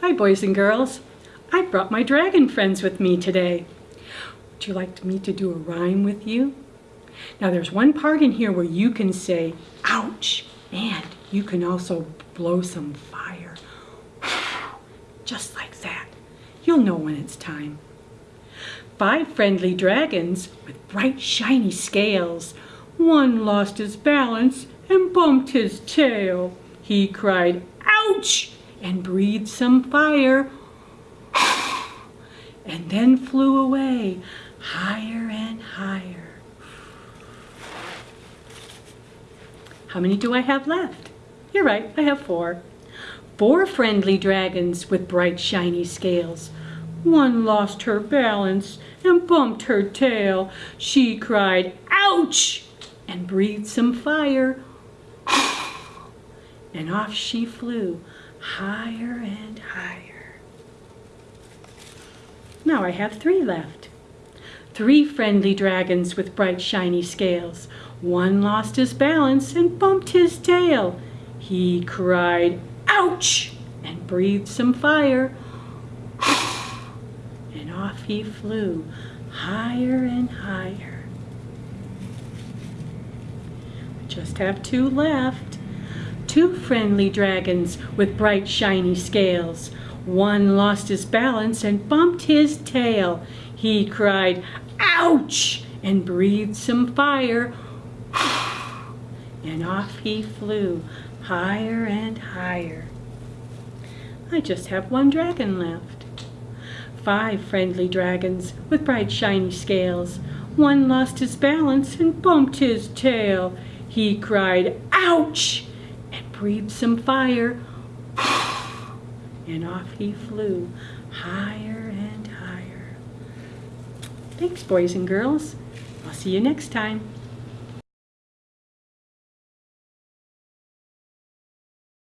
Hi, boys and girls. I brought my dragon friends with me today. Would you like me to do a rhyme with you? Now, there's one part in here where you can say, ouch, and you can also blow some fire. Just like that. You'll know when it's time. Five friendly dragons with bright shiny scales. One lost his balance and bumped his tail. He cried, ouch! And breathed some fire and then flew away higher and higher. How many do I have left? You're right, I have four. Four friendly dragons with bright shiny scales. One lost her balance and bumped her tail. She cried, ouch, and breathed some fire. And off she flew higher and higher. Now I have three left. Three friendly dragons with bright shiny scales. One lost his balance and bumped his tail. He cried, ouch, and breathed some fire. And off he flew, higher and higher. We just have two left two friendly dragons with bright shiny scales. One lost his balance and bumped his tail. He cried, ouch, and breathed some fire. And off he flew, higher and higher. I just have one dragon left. Five friendly dragons with bright shiny scales. One lost his balance and bumped his tail. He cried, ouch, breathed some fire, and off he flew, higher and higher. Thanks, boys and girls. I'll see you next time.